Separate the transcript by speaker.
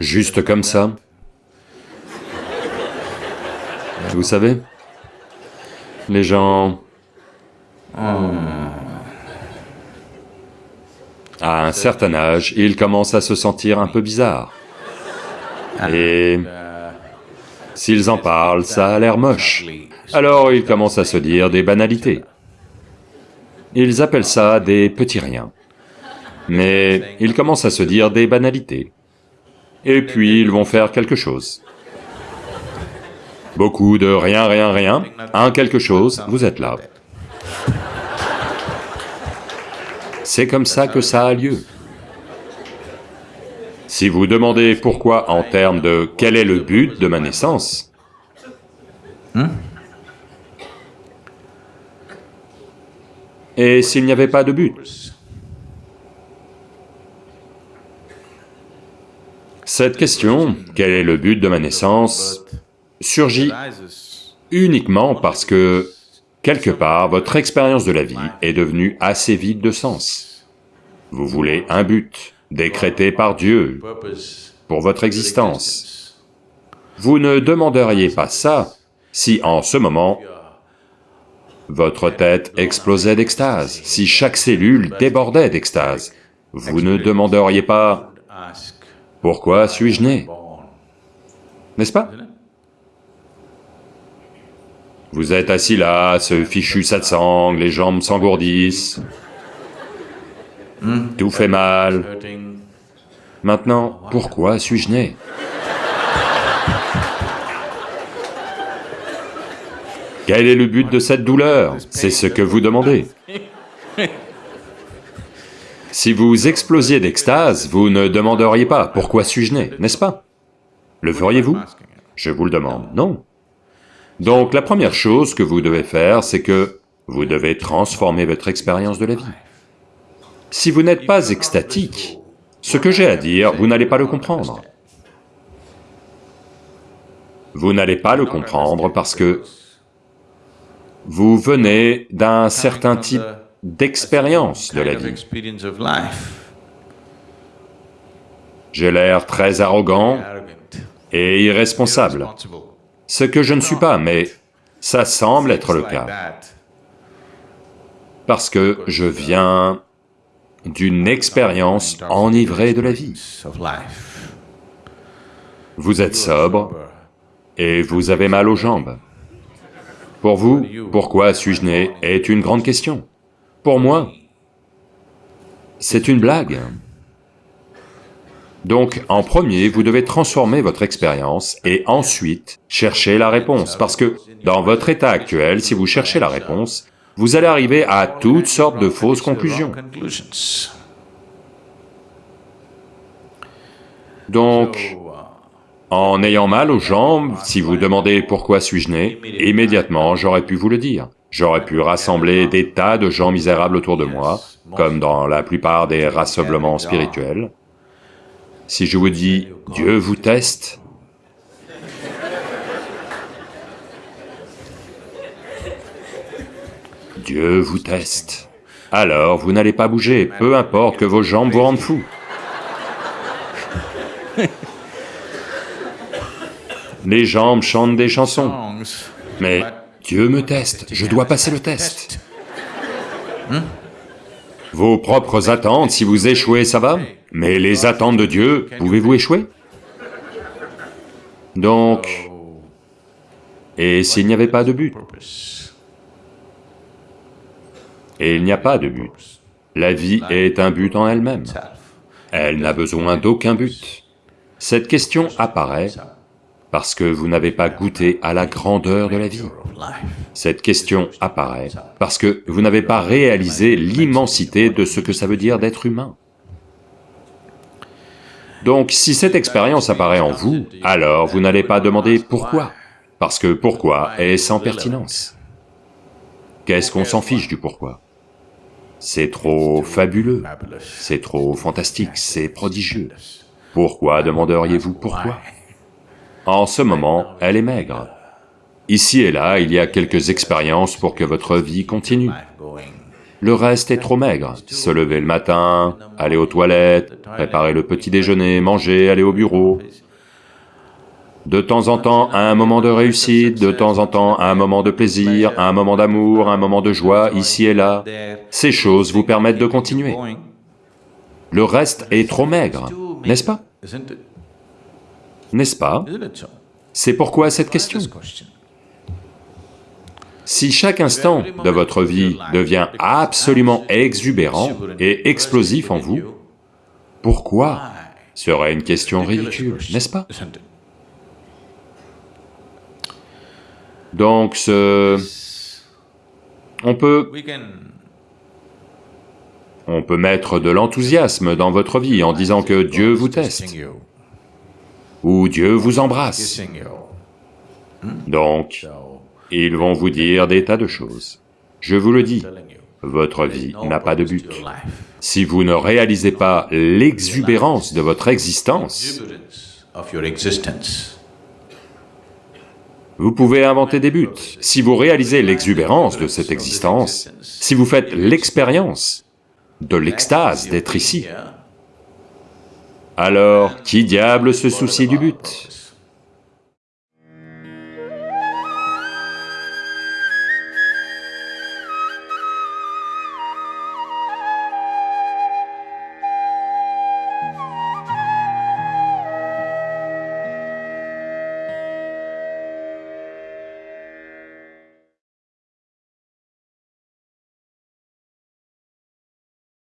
Speaker 1: juste comme ça. Vous savez, les gens... À un certain âge, ils commencent à se sentir un peu bizarres. Et s'ils en parlent, ça a l'air moche. Alors ils commencent à se dire des banalités. Ils appellent ça des petits riens. Mais ils commencent à se dire des banalités. Et puis ils vont faire quelque chose. Beaucoup de rien, rien, rien, un quelque chose, vous êtes là. C'est comme ça que ça a lieu. Si vous demandez pourquoi en termes de quel est le but de ma naissance, et s'il n'y avait pas de but Cette question, quel est le but de ma naissance, surgit uniquement parce que, quelque part, votre expérience de la vie est devenue assez vide de sens. Vous voulez un but, décrété par Dieu, pour votre existence. Vous ne demanderiez pas ça si en ce moment, votre tête explosait d'extase, si chaque cellule débordait d'extase. Vous ne demanderiez pas « Pourquoi suis-je né » N'est-ce pas? Vous êtes assis là, ce fichu satsang, les jambes s'engourdissent, tout fait mal. Maintenant, pourquoi suis-je né? Quel est le but de cette douleur? C'est ce que vous demandez. Si vous explosiez d'extase, vous ne demanderiez pas « pourquoi suis-je né » n'est-ce pas? Le feriez-vous? Je vous le demande, non. Donc la première chose que vous devez faire, c'est que vous devez transformer votre expérience de la vie. Si vous n'êtes pas extatique, ce que j'ai à dire, vous n'allez pas le comprendre. Vous n'allez pas le comprendre parce que vous venez d'un certain type d'expérience de la vie. J'ai l'air très arrogant et irresponsable, ce que je ne suis pas, mais ça semble être le cas, parce que je viens d'une expérience enivrée de la vie. Vous êtes sobre et vous avez mal aux jambes. Pour vous, pourquoi suis-je né est une grande question. Pour moi, c'est une blague. Donc, en premier, vous devez transformer votre expérience et ensuite chercher la réponse, parce que dans votre état actuel, si vous cherchez la réponse, vous allez arriver à toutes sortes de fausses conclusions. Donc, en ayant mal aux jambes, si vous demandez pourquoi suis-je né, immédiatement j'aurais pu vous le dire. J'aurais pu rassembler des tas de gens misérables autour de moi, comme dans la plupart des rassemblements spirituels. Si je vous dis « Dieu vous teste », Dieu vous teste. Alors vous n'allez pas bouger, peu importe que vos jambes vous rendent fou. Les jambes chantent des chansons. Mais Dieu me teste, je dois passer le test. Vos propres attentes, si vous échouez, ça va, mais les attentes de Dieu, pouvez-vous échouer? Donc, et s'il n'y avait pas de but? Et il n'y a pas de but. La vie est un but en elle-même. Elle n'a besoin d'aucun but. Cette question apparaît parce que vous n'avez pas goûté à la grandeur de la vie. Cette question apparaît parce que vous n'avez pas réalisé l'immensité de ce que ça veut dire d'être humain. Donc si cette expérience apparaît en vous, alors vous n'allez pas demander pourquoi, parce que pourquoi est sans pertinence? Qu'est-ce qu'on s'en fiche du pourquoi? C'est trop fabuleux, c'est trop fantastique, c'est prodigieux. Pourquoi demanderiez-vous pourquoi? En ce moment, elle est maigre. Ici et là, il y a quelques expériences pour que votre vie continue. Le reste est trop maigre. Se lever le matin, aller aux toilettes, préparer le petit déjeuner, manger, aller au bureau. De temps en temps, un moment de réussite, de temps en temps, un moment de plaisir, un moment d'amour, un moment de joie, ici et là. Ces choses vous permettent de continuer. Le reste est trop maigre, n'est-ce pas? N'est-ce pas? C'est pourquoi cette question? Si chaque instant de votre vie devient absolument exubérant et explosif en vous, pourquoi serait une question ridicule, n'est-ce pas? Donc ce... on peut... On peut mettre de l'enthousiasme dans votre vie en disant que Dieu vous teste, ou Dieu vous embrasse. Donc, ils vont vous dire des tas de choses. Je vous le dis, votre vie n'a pas de but. Si vous ne réalisez pas l'exubérance de votre existence, vous pouvez inventer des buts. Si vous réalisez l'exubérance de cette existence, si vous faites l'expérience de l'extase d'être ici, alors qui diable se soucie du but?